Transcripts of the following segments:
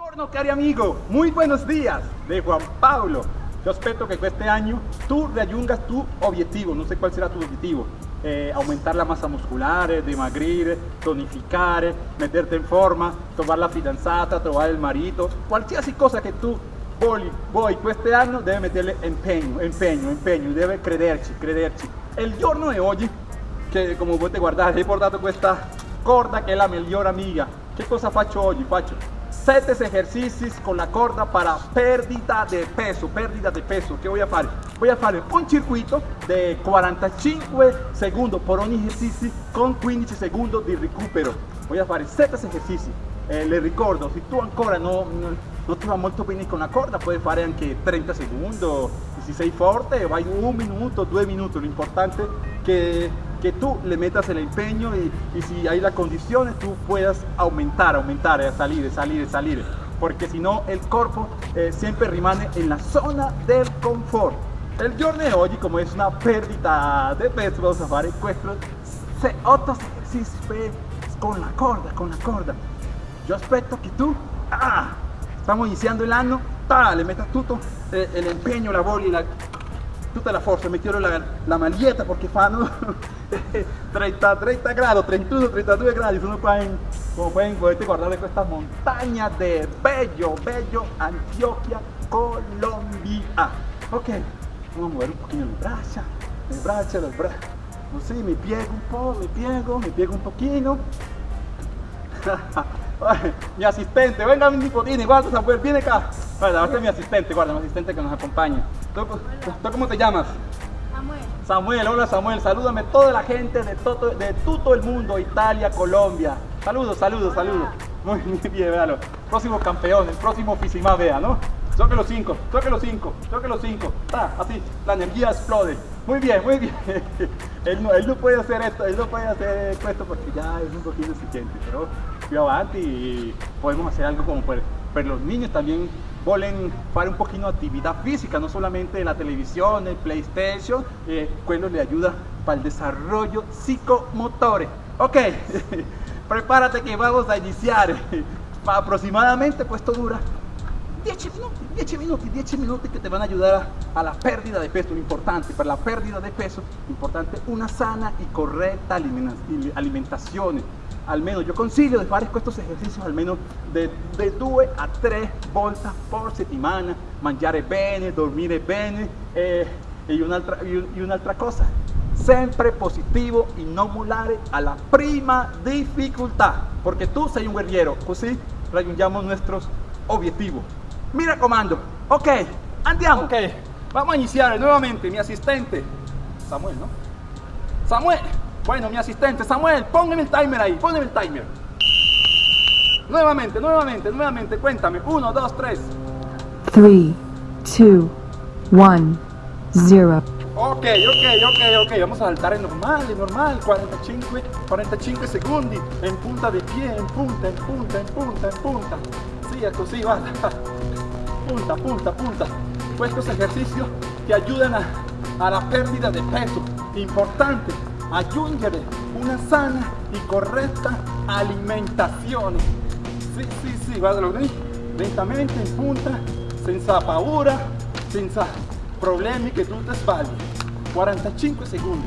Buongiorno cari amigo, muy buenos días de Juan Pablo. Yo espero que este año tú raggiungas tu objetivo, no sé cuál será tu objetivo. Eh, aumentar la masa muscular, eh, dimagrir, tonificar, meterte en forma, trovar la fidanzata, trovar el marito, qualsiasi cosa que tú vuoi, vuoi este año debe meterle empeño, empeño, empeño, debe crederci, crederci. El giorno de hoy, que como te guardar, he portato questa corda que es la mejor amiga. ¿Qué cosa faccio oggi? Faccio 7 ejercicios con la corda para pérdida de peso, pérdida de peso. ¿Qué voy a hacer? Voy a hacer un circuito de 45 segundos por un ejercicio con 15 segundos de recupero. Voy a hacer 7 ejercicios. Eh, le ricordo, si tú ancora no, no, no ti va molto bene con la corda, puedes fare anche 30 segundos. Si sei forte, vai minuto, due minuti. Lo importante que que tú le metas el empeño y, si hay la condición tú puedas aumentar, aumentar, eh, salir, salir, salir. Porque si no, el cuerpo eh, siempre rimane en la zona del confort. El giorno de hoy, como es una pérdida de peso, vamos a hacer estos 8 ejercicios con la corda, con la corda. Yo espero que tú, ah, estamos iniciando el año, ta, le metas todo eh, el empeño, la bola y la, toda la fuerza. Me quiero la, la maglietta porque fanno 30, 30 grados, 31, 32 grados. Uno pueden, como pueden poderte guardar de estas montañas de Bello, Bello, Antioquia, Colombia. Ok, vamos a mover un poquito el brazo, el brazo, el brazo. No sé, me piego un poco, me piego, me piego un poquito. mi asistente, venga mi nipotini, guarda Samuel, viene acá. Guarda, este es mi asistente, guarda, mi asistente que nos acompaña. ¿Tú, ¿tú cómo te llamas? Samuel. Samuel, hola Samuel, salúdame toda la gente de todo, de todo el mundo, Italia, Colombia. Saludos, saludos, saludos. Muy bien, véalo. Próximo campeón, el próximo Fisimá, vea, ¿no? Toque los cinco, toque los cinco, toque los cinco. Ah, así, la energía explode. Muy bien, muy bien. él, no, él no puede hacer esto, él no puede hacer esto porque ya es un poquito exigente, pero yo avanti y podemos hacer algo como para, pero los niños también volen fare un poquito de actividad física, no solamente la televisión, el PlayStation, eh, quello le ayuda para el desarrollo psicomotores. Ok, prepárate que vamos a iniciar. Aproximadamente, pues esto dura 10 minutos, 10 minutos, 10 minutos que te van a ayudar a, a, la pérdida de peso. Lo importante para la pérdida de peso, importante una sana y correcta alimentación. Almeno io consiglio di fare questi esercizi almeno di 2 a 3 volte per settimana, mangiare bene, dormire bene e, e un'altra un cosa, sempre positivo e non mollare alla prima difficoltà, perché tu sei un guerriero, così raggiungiamo i nostri obiettivi. Mi raccomando, ok, andiamo. Ok, vamos a iniziare nuovamente, mi assistente, Samuel, no? Samuel, bueno, mi asistente, Samuel, póngame el timer ahí, póngame el timer. Nuevamente, nuevamente, nuevamente, cuéntame. Uno, dos, tres. 3, 2, 1, 0. Ok, ok, ok, ok, vamos a saltar en normal, en normal, 45, 45 segundos, en punta de pie, en punta, en punta, en punta, en punta. Sí, así, va. Punta, punta, punta. Estos ejercicios te ayudan a, a la pérdida de peso. Importante, aggiungere una sana y correcta alimentación. Sí, sí, sí, guardalo lì, lentamente in punta, senza paura, senza problemi che tu ti sbagli. 45 secondi.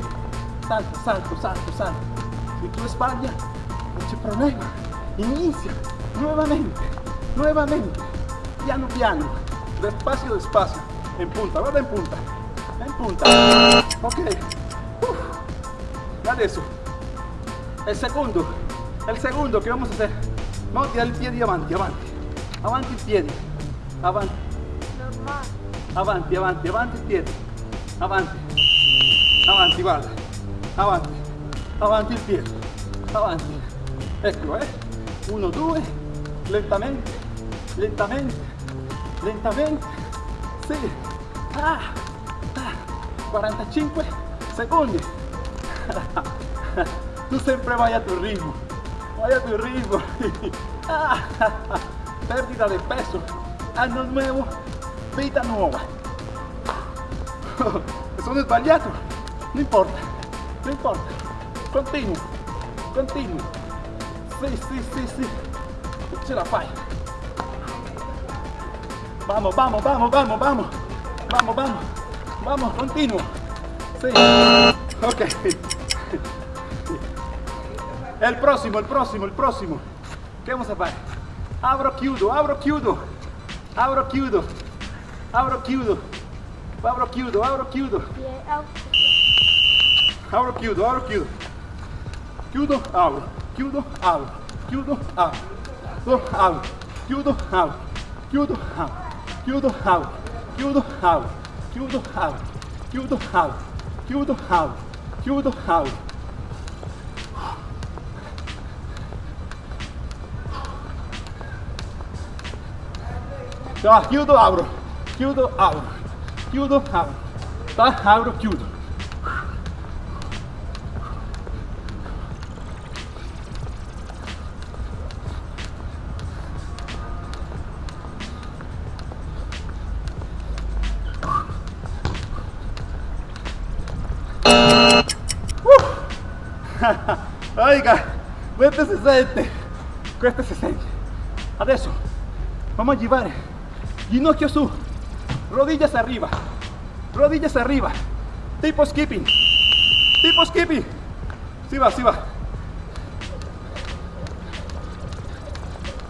Salto, salto, salto, salto. Se tu sbagli, non c'è problema. Inizia nuovamente, nuovamente, piano piano, despacio, despacio. En punta, guarda en punta, en punta. Ok. Uf. Adesso, el segundo, el segundo que vamos a hacer. Vamos a tirar el pie avanti, avanti. Avanti il piede. Avanti. Normal. Avanti, avanti, avanti il piede. Avanti. Avanti, guarda. Avanti. Avanti il piede. Avanti. Eccolo, eh. Uno, due. Lentamente. Lentamente. Lentamente. Sì. Ah. Ah. 45 secondi. tu sempre vai a tu ritmo. Vai a tu ritmo. Ah. Pérdida de peso. Año nuevo. Vida nuova. Sono sbagliato. Non importa. Non importa. Continuo. Continuo. Sì, sì, sì, sì. Ce la fai. Vamos, vamos, vamos, vamos, vamos. Vamos, vamos. Vamos, continuo. Sí. Ok. El próximo, el próximo, el próximo. ¿Qué vamos a hacer? Abro chiudo, abro chiudo. Abro chiudo. Abro chiudo. Abro chiudo, abro chiudo. Abro chiudo, abro chiudo. Chiudo, apro. Chiudo, apro. Chiudo, apro. Chiudo, apro. Chiudo, apro. Chiudo, apro. chiudo out, chiudo out, chiudo out, chiudo out, chiudo out, chiudo out. Tá, chiudo, apro, chiudo, apro, chiudo, apro, tá, apro, chiudo. 20-60 queste 60 adesso vamos a llevar. Ginocchio su rodillas arriba. Rodillas arriba. Tipo skipping. Tipo skipping. Si va si va.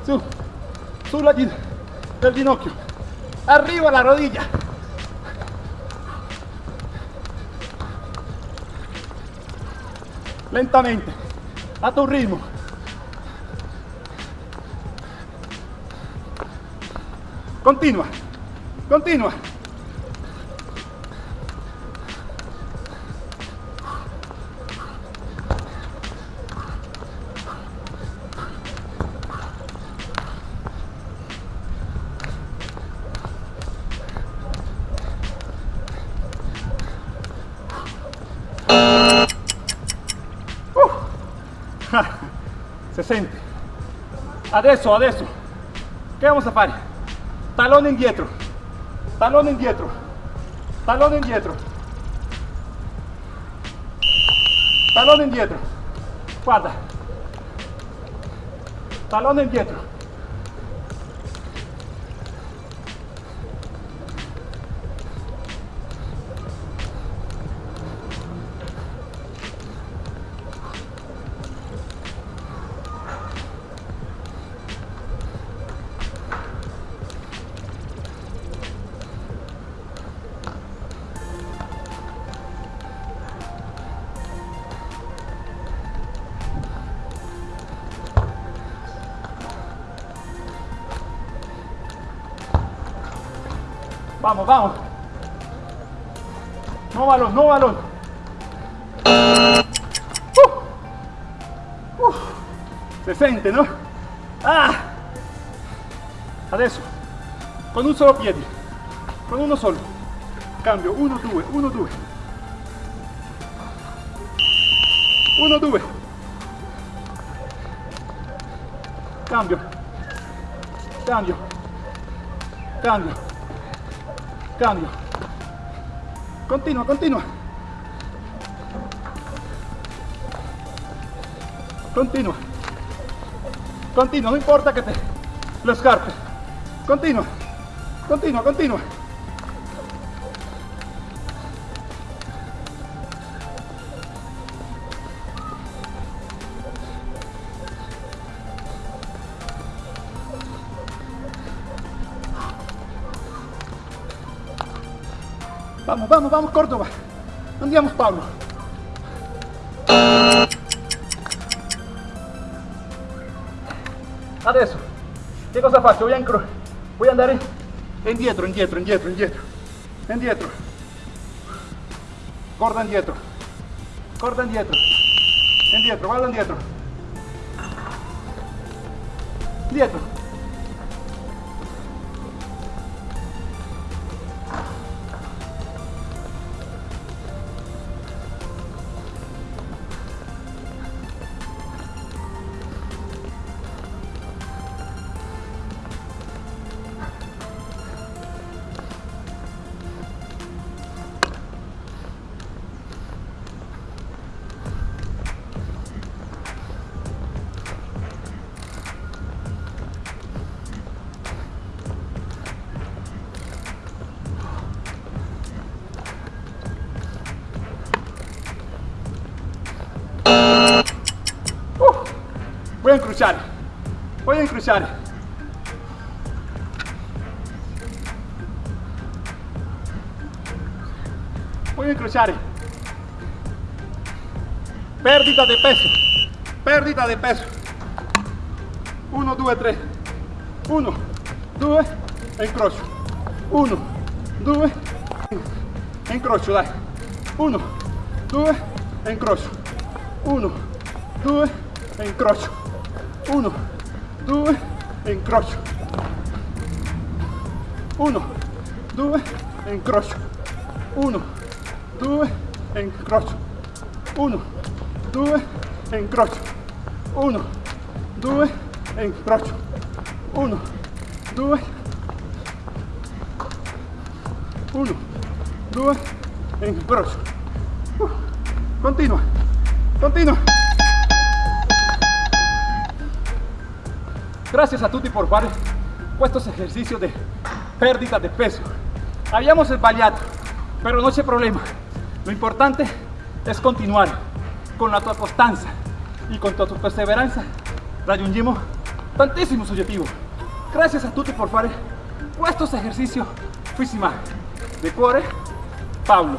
Su. Sulla del ginocchio. Arriba la rodilla. Lentamente a tu ritmo. Continua, continua. presente. Adesso, adesso. ¿Qué vamos a fare? Talón indietro. Talón indietro. Talón indietro. Talón indietro. Guarda. Talón indietro. Vamos, vamos. No balón, no balón. Uh. Uh. Se sente, no? Ah. Adesso, con un solo piede, con uno solo. Cambio, uno, due, uno, due. Uno, due. Cambio. Cambio. Cambio. Cambio. Continua, continua. Continua. Continua, no importa que te lo escarpes. Continua. Continua, continua. Vamos, vamos, vamos, Córdoba. Andiamo, Pablo. Adesso, che cosa faccio? Voy a, incro- a andare indietro, indietro, indietro, indietro, indietro. Corda indietro, corda indietro, indietro, guarda indietro. Indietro. Voy a incrociar. Voy a incrociar. Voy a incrociar. Pérdida de peso. Pérdida de peso. 1, 2, 3. 1, 2 e incrocio. 1, 2 e incrocio, dai. 1, 2 e incrocio. 1, 2 e incrocio. 1, 2 e incrocio. 1, 2 e incrocio. 1, 2 e incrocio. 1, 2 e incrocio. 1, 2 e incrocio. 1, 2 1, 2 e incrocio. Uh, continua, continua. Gracias a tutti por fare estos ejercicios de pérdida de peso. Habíamos sbagliato, pero no c'è problema. Lo importante es continuar con la tua costanza y con tu perseverancia raggiungiamo tantissimi obiettivi. Gracias a tutti por fare estos ejercicios físima de cuore Paulo.